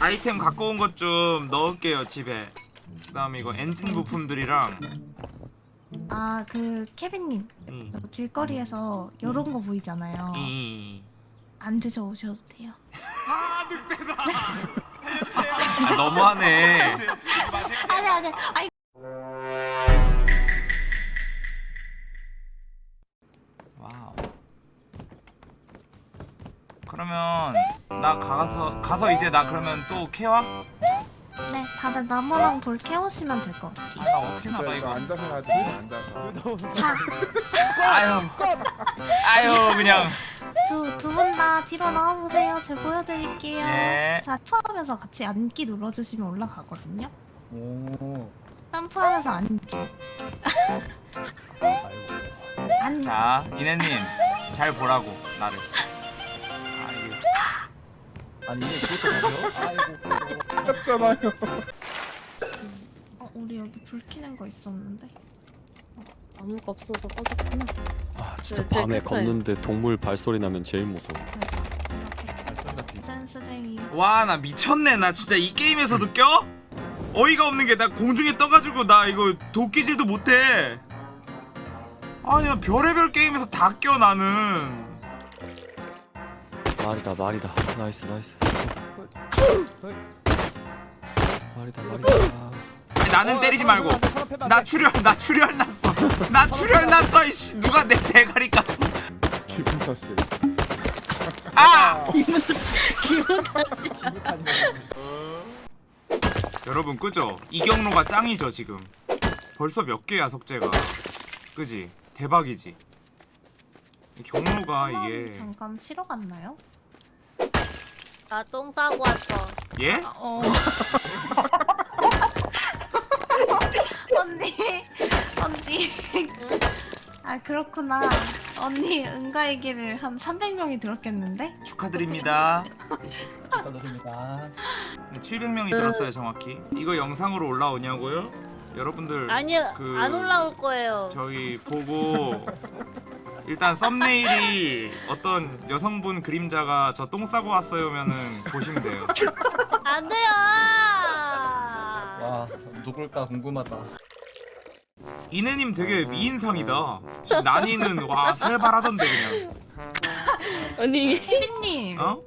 아이템 갖고 온 것 좀 넣을게요 집에. 그 다음에 이거 엔진 부품들이랑 아 그 케빈님. 이, 길거리에서 요런 거 보이잖아요. 이. 안 드셔보셔도 돼요. 아 늑대다! 아, 너무하네. 아니 아니 아니. wow 그러면 나 가서 가서 이제 나 그러면 또 캐와? 네 다들 나무랑 돌 캐오시면 될 것 같아요. 아 나 어떻게 나가 이거 앉아서 가지 앉아서 자, 아유 아유 그냥 두두분다 뒤로 나와보세요. 제가 보여드릴게요. 예. 자, 점프하면서 같이 앉기 눌러주시면 올라가거든요. 오. 점프하면서 앉기. 자 이내님 잘 보라고 나를 아 아니 그것도 가세요? 아이고. 했잖아요 어, 우리 여기 불 켜는 거 있었는데. 아무가 없어서 꺼졌구나. 아 진짜 네, 밤에. 걷는데 동물 발소리 나면 제일 무서워. 센스쟁이. 와나 미쳤네 나 진짜 이 게임에서도 껴? 어이가 없는 게 나 공중에 떠가지고 나 이거 도끼질도 못해 아니 나 별의별 게임에서 다 껴 나는 말이다 말이다. nice nice. 말이다 말이다. 아니 나는 때리지 말고 나 출혈 나 출혈 났어 나 출혈 났어 이씨 누가 내 대가리 깠어 기분 탓이 아 기분 탓이. 여러분 그죠 이 경로가 짱이죠 지금 벌써 몇 개야 석재가 그지 대박이지 이 경로가 이게 잠깐 치러 갔나요? 나 똥 싸고 왔어. 예? 어. 언니, 언니. 아 그렇구나. 언니 응가 얘기를 한 300명이 들었겠는데? 축하드립니다 축하드립니다. 700명이 들었어요 정확히 이거 영상으로 올라오냐고요? 여러분들 아니요, 그- 안 올라올 거예요. 저희 보고 일단 썸네일이 어떤 여성분 그림자가 저 똥 싸고 왔어요면은 보시면 돼요 안 돼요. 와 누굴까 궁금하다. 이내님 되게 미인상이다 지금 난이는 와 살벌하던데 그냥 아니 케빈님, 어?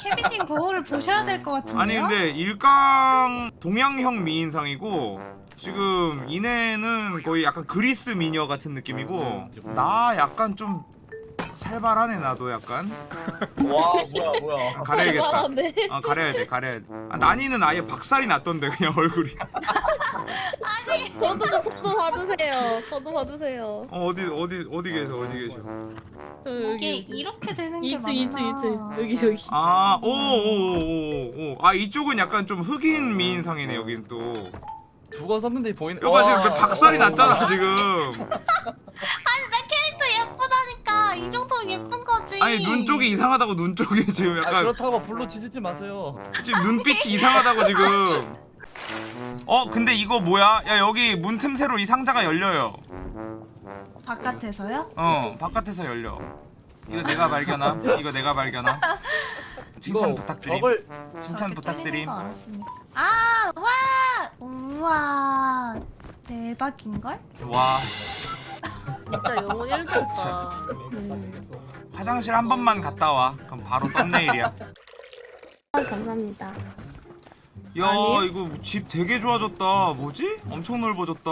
케빈님 거울을 보셔야 될 것 같은데요? 아니 근데 일강 동양형 미인상이고 지금 이내는 거의 약간 그리스 미녀 같은 느낌이고 나 약간 좀 살벌하네 나도 약간 와 뭐야 뭐야. 가려야겠다 네. 아 가려야 돼 가려야 돼 아, 난이는 아예 박살이 났던데 그냥 얼굴이 저도 저도 봐주세요. 저도 봐주세요. 어 어디 어디 어디 계셔 어디 계셔 저 이게 여기 이렇게 되는 게 2층 맞나? 2층 2층 여기 여기. 아, 아오오오오아 이쪽은 약간 좀 흑인 미인상이네 여긴 또 두건 썼는데 보이네. 여봐 지금 와. 그 박살이 와. 났잖아 지금 아니 내 캐릭터 예쁘다니까 이 정도면 예쁜 거지. 아니 눈 쪽이 이상하다고 눈 쪽이 지금 아, 약간 그렇다고 불로 지지지 마세요. 지금 눈빛이 이상하다고 지금 어 근데 이거 뭐야 야 여기 문 틈새로 이 상자가 열려요 바깥에서요? 어 바깥에서 열려 이거 내가 발견함 이거 내가 발견함 칭찬 이거 부탁드림 벽을 칭찬 부탁드림. 아, 와! 우와. 대박인걸? 와 진짜 영혼 1도 없다. 음. 화장실 한 번만 갔다 와 그럼 바로 썸네일이야 아, 감사합니다. 야 아니. 이거 집 되게 좋아졌다 뭐지? 엄청 넓어졌다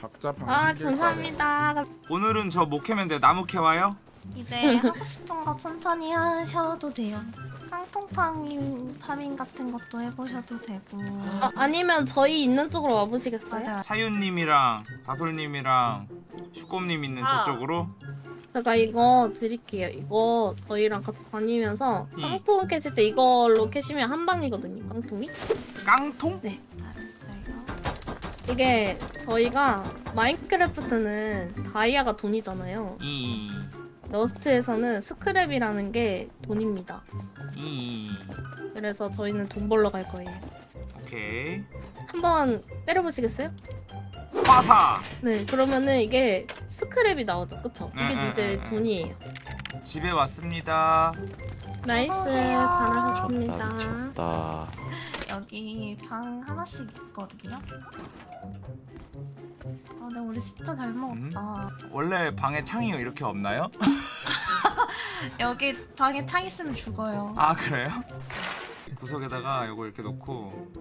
각자 방아한 개씩 감사합니다. 오늘은 저못 캐면 돼 나무 캐와요? 이제 하고 싶은 거 천천히 하셔도 돼요. 깡통파밍 파밍 같은 것도 해보셔도 되고. 아, 아니면 저희 있는 쪽으로 와보시겠어요? 맞아. 차윤님이랑 다솔님이랑 슈꼼님 있는 아. 저쪽으로 제가 이거 드릴게요. 이거 저희랑 같이 다니면서 이. 깡통 캐실 때 이걸로 캐시면 한 방이거든요. 깡통이. 깡통? 알았어요. 이게 저희가 마인크래프트는 다이아가 돈이잖아요. 이 러스트에서는 스크랩이라는 게 돈입니다. 이 그래서 저희는 돈 벌러 갈 거예요. 오케이 한번 때려보시겠어요? 화사 네, 그러면은 이게 스크랩이 나오죠, 그쵸? 이게 이제. 돈이에요. 집에 왔습니다 nice. 미쳤다 잘하셨습니다. 미쳤다 여기 방 하나씩 있거든요. 아, 근데 우리 진짜 잘 먹었다. 원래 방에 창이 이렇게 없나요? 여기 방에 창 있으면 죽어요. 아 그래요? 구석에다가 요거 이렇게 놓고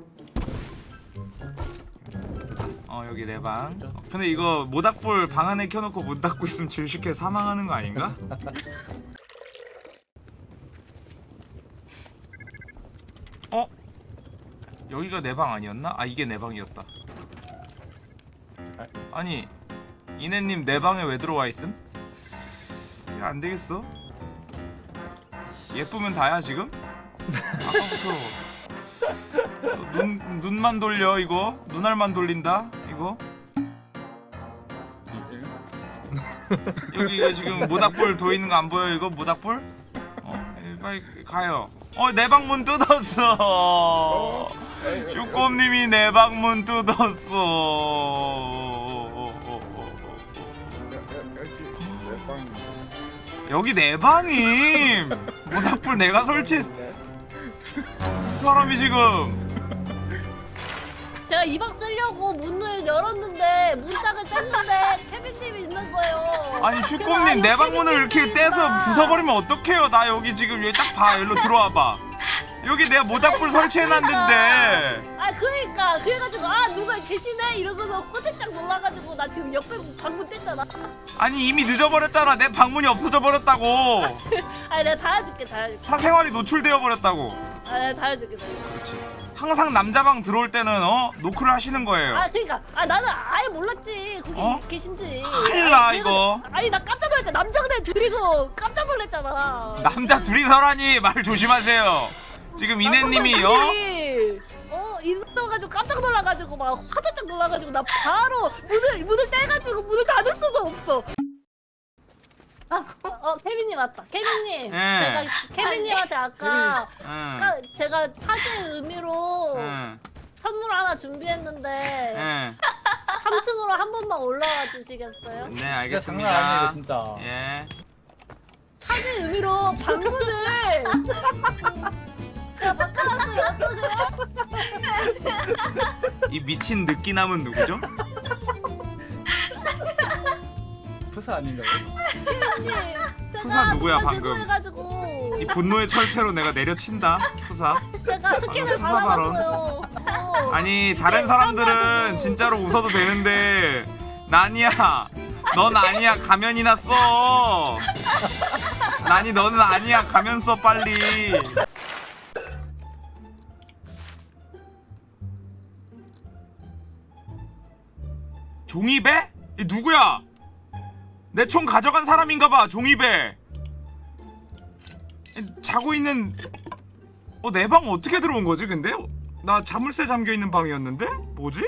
어 여기 내 방. 근데 이거 모닥불 방 안에 켜놓고 문 닫고 있으면 질식해 사망하는 거 아닌가? 어? 여기가 내 방 아니었나? 아 이게 내 방이었다. 아니 이내님 내 방에 왜 들어와 있음? 이거 안 되겠어? 예쁘면 다야 지금? 아까부터 눈 눈만 돌려 이거 눈알만 돌린다 이거 여기 이거 지금 모닥불 도 있는 거 안 보여 이거 모닥불? 어 예, 빨리 가요. 어 내 방 문 뜯었어. 슈꼼님이 내 방문 뜯었어. 여기 내 방임. 모닥불 내가 설치했어. 이 사람이 지금 제가 이 방 쓰려고 문을 열었는데 문짝을 뗐는데 케빈님이 있는 거예요. 아니 슈꼼님 내 방문을 이렇게 떼서 부숴버리면 어떡해요 나 여기 지금 여기 딱봐 일로 들어와봐 여기 내가 모닥불 설치해놨는데 아 그러니까 그래가지고 아 누가 계시네 이러고서 호들짝 놀라가지고 나 지금 옆에 방문 뗐잖아. 아니 이미 늦어버렸잖아 내 방문이 없어져 버렸다고 아 내가 다 해줄게 다 해줄게. 사생활이 노출되어 버렸다고 아 내가 다 해줄게. 다 해줄게. 그렇지 항상 남자 방 들어올 때는 어 노크를 하시는 거예요 아 그러니까 아 나는 아예 몰랐지 거기 어? 계신지. 큰일 나, 아니, 이거. 아니 나 깜짝 놀랐잖아 남자들 둘이서 깜짝 놀랐잖아. 남자 둘이서라니 말 조심하세요 지금 이내님이 어? 남자분들이, 어 있어가지고 깜짝 놀라가지고 막 화들짝 놀라가지고 나 바로 문을 문을 떼가지고 문을 닫을 수도 없어. 아, 어 케빈님 왔다. 케빈님. 예. 제가 케빈님한테 아까 응, 아까 제가 사죄 의미로 응, 선물 하나 준비했는데 응. 3층으로 한 번만 올라와 주시겠어요? 네 진짜 장난 아니에요 알겠습니다 진짜 예 사죄 의미로 방문을 이 미친 느끼남은 누구죠? 프사 아닌가요? 푸사 누구야, 방금? 이 분노의 철퇴로 내가 내려친다 푸사 제가 스킨을 푸사 발언. 발라놨어요. 어. 아니 다른 사람들은 진짜로 웃어도 되는데 난이야 넌 아니야 가면이나 써 난이 너는 아니야 가면 써 빨리 종이배? 이 누구야? 내 총 가져간 사람인가봐 종이배 이, 자고 있는 어 내 방 어떻게 들어온 거지 근데? 나 자물쇠 잠겨 있는 방이었는데? 뭐지?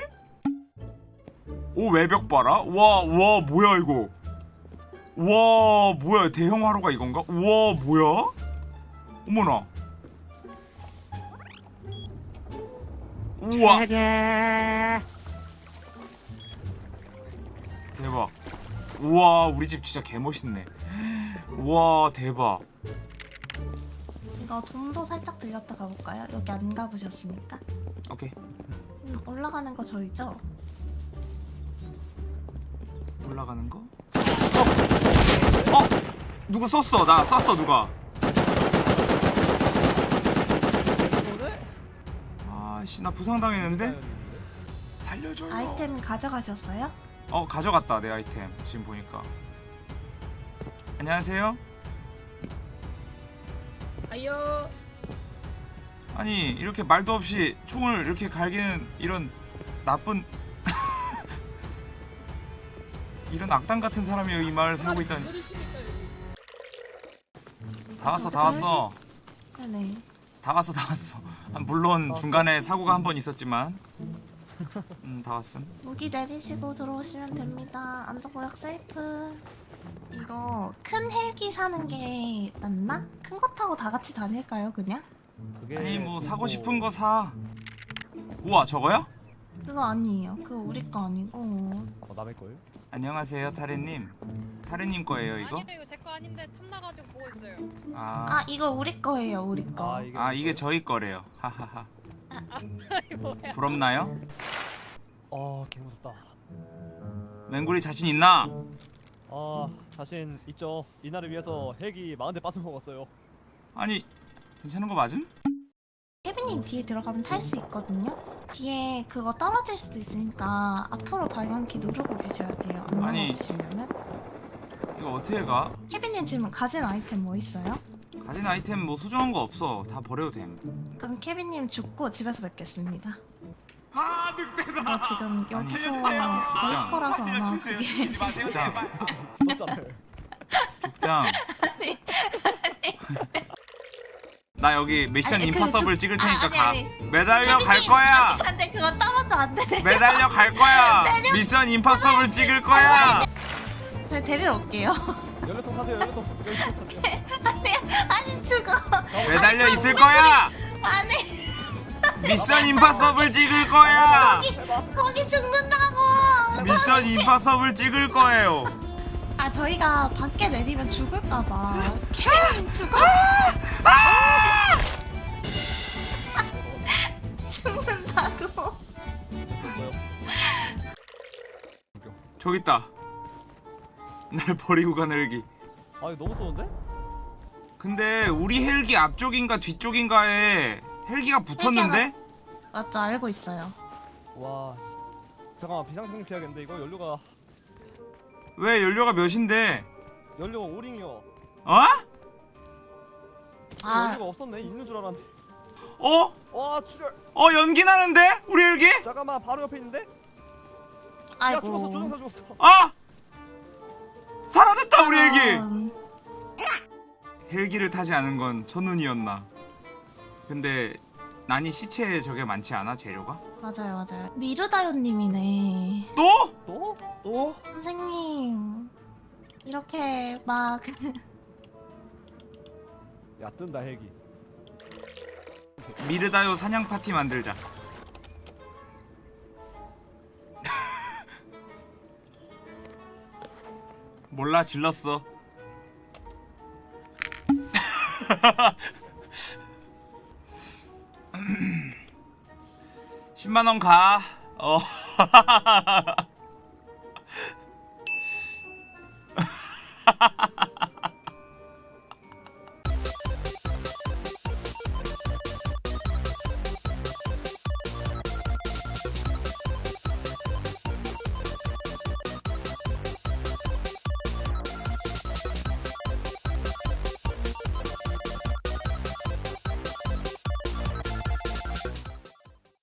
오 외벽 봐라. 와, 와 뭐야 이거? 와 뭐야 대형 화로가 이건가? 와 뭐야? 어머나. 우와. 대박. 우와 우리 집 진짜 개 멋있네. 우와 대박. 이거 좀도 살짝 들렸다 가볼까요? 여기 안 가보셨습니까? 오케이 음, 올라가는 거 저희죠? 올라가는 거. 어? 어? 누구 썼어? 나 쐈어 누가? 아씨 나 부상당했는데? 살려줘요. 아이템 가져가셨어요? 어 가져갔다 내 아이템 지금 보니까. 안녕하세요. 아유. 아니 이렇게 말도 없이 총을 이렇게 갈기는 이런 나쁜 이런 악당 같은 사람이 이 마을 살고 있다니. 다 왔어 다 왔어. 네네. 다 왔어 다 왔어 아, 물론 중간에 사고가 한 번 있었지만 음다 왔음 무기 내리시고 들어오시면 됩니다. 안전구역 세이프. 이거 큰 헬기 사는 게 낫나? 큰 거 타고 다 같이 다닐까요, 그냥? 그게 아니 뭐 사고 그거- 싶은 거사 우와 저거야? 그거 아니에요. 그거 우리 거 아니고 어, 남의 거예요? 안녕하세요 타레님 타레님 거예요 이거? 아니요 이거 제 거 아닌데 탐나가지고 보고 있어요. 아 아, 이거 우리 거예요 우리 거. 아 이게 아 이게 저희 거래요 하하하? 부럽나요? 어 개무섭다. 맹구리 자신 있나? 아 자신 있죠. 이날을 위해서 헬기 40대 빠스 먹었어요. 아니 괜찮은 거 맞음? 케빈님 뒤에 들어가면 탈 수 있거든요. 뒤에 그거 떨어질 수도 있으니까 앞으로 방향키 누르고 계셔야 돼요. 안 아니. 넘어지시려면. 이거 어떻게 가? 케빈님 지금 가진 아이템 뭐 있어요? 가진 아이템 뭐 소중한 거 없어 다 버려도 됨 그럼 케빈님 죽고 집에서 뵙겠습니다. 아 늑대다 저 지금 여기서. 저희 거라서 아마 살려주세요. 그게 죽이지 마세요 족장. 제발 떴잖아요. 족장 나 여기 미션 아니, 그 임파서블 족- 찍을 아, 테니까 아니, 가 아니. 매달려 갈 케빈님, 거야 근데 그거 떨어져 안 돼. 매달려 갈 거야. 미션 임파서블 찍을 거야 제가 데리러 올게요. 타세요. 연료통. 연료통 타세요. 아니 아니 죽어. 매달려 있을 거야 아니 미션 임파서블 찍을 거야 거기 죽는다고. 미션 임파서블 찍을 거예요 아 저희가 밖에 내리면 죽을까 봐. 케빈님 죽어. 죽는다고. 저기 있다 날 버리고 간 헬기 아 이거 너무 쏘는데? 근데 우리 헬기 앞쪽인가 뒤쪽인가에 헬기가 붙었는데? 맞죠 알고 있어요. 와. 잠깐만 비상등 켜야겠는데 이거 연료가 왜 연료가 몇인데? 연료가 오링이요. 어? 아. 연료가 없었네. 있는 줄 알았는데. 어? 와 출혈. 어 연기 나는데? 우리 헬기? 잠깐만 바로 옆에 있는데? 야 죽었어. 아이고. 조종사 죽었어. 아! 사라졌다 우리 헬기! 음, 헬기를 타지 않은 건 첫눈이었나 근데 난이 시체에 저게 많지 않아 재료가? 맞아요 맞아요. 미르다요님이네. 또? 또? 또? 선생님 이렇게 막 야 뜬다 헬기. 미르다요 사냥 파티 만들자 몰라 질렀어 10만원 가. 어.